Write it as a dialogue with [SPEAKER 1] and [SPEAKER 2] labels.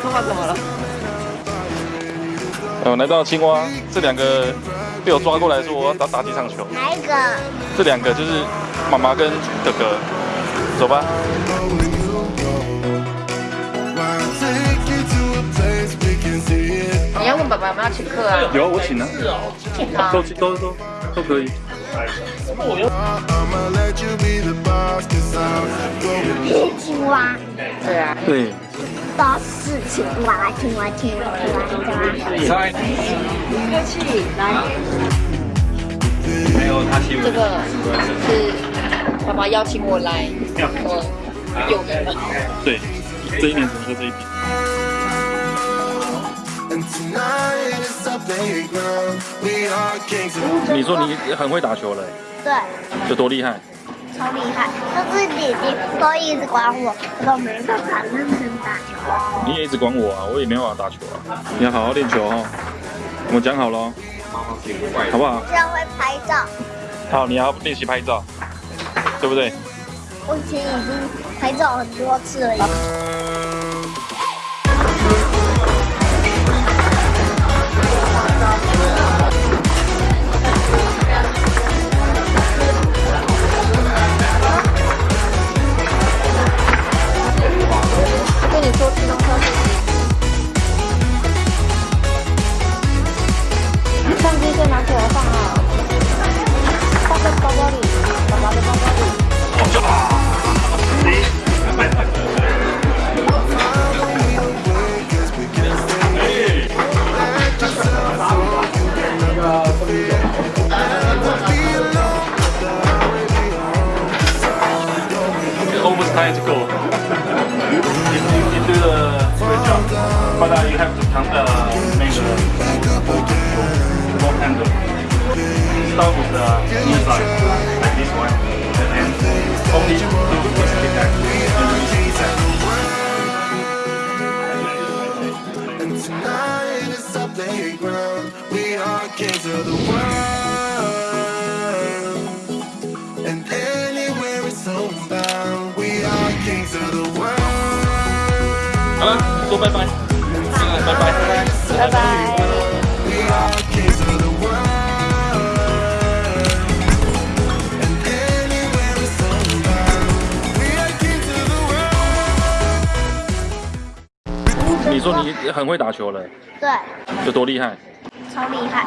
[SPEAKER 1] 头发怎么了？
[SPEAKER 2] 嗯，来到青蛙，这两个被我抓过来说我要打打几场球。
[SPEAKER 3] 哪一个？
[SPEAKER 2] 这两个就是妈妈跟哥哥，走吧。
[SPEAKER 1] 你要问爸爸有没有请客啊？
[SPEAKER 2] 有，我请啊，
[SPEAKER 1] 请啊！
[SPEAKER 2] 都都都都可以。
[SPEAKER 3] 青蛙，
[SPEAKER 1] 对啊，
[SPEAKER 2] 对，
[SPEAKER 3] 都是青蛙，青蛙，青蛙，青蛙，青蛙。
[SPEAKER 1] 客气，来，
[SPEAKER 4] 还有他请
[SPEAKER 1] 这个是爸爸邀请我来，我有名了。
[SPEAKER 2] 对，这一年只能喝这一瓶。你说你很会打球了，
[SPEAKER 3] 对，
[SPEAKER 2] 有多厉害？
[SPEAKER 3] 超厉害，就是姐姐都一直管我，我都没办法认真打球。
[SPEAKER 2] 你也一直管我啊，我也没办法打球啊。你要好好练球哦，我们讲好了哦，好不好？
[SPEAKER 3] 这样会拍照，
[SPEAKER 2] 好，你要练习拍照，对不对？
[SPEAKER 3] 我以前已经拍照很多次了。
[SPEAKER 2] You, do the great job, but uh, you have to count the make the ball handle. Start with the inside, like this one, and then only do this kick back
[SPEAKER 5] tonight is our playground. We are kings of the world.
[SPEAKER 2] 好了，说拜拜，拜拜。
[SPEAKER 1] 拜拜。
[SPEAKER 5] Kings of the world.
[SPEAKER 2] 你说你很会打球了，
[SPEAKER 3] 对，
[SPEAKER 2] 有多厉害？
[SPEAKER 3] 超厉害。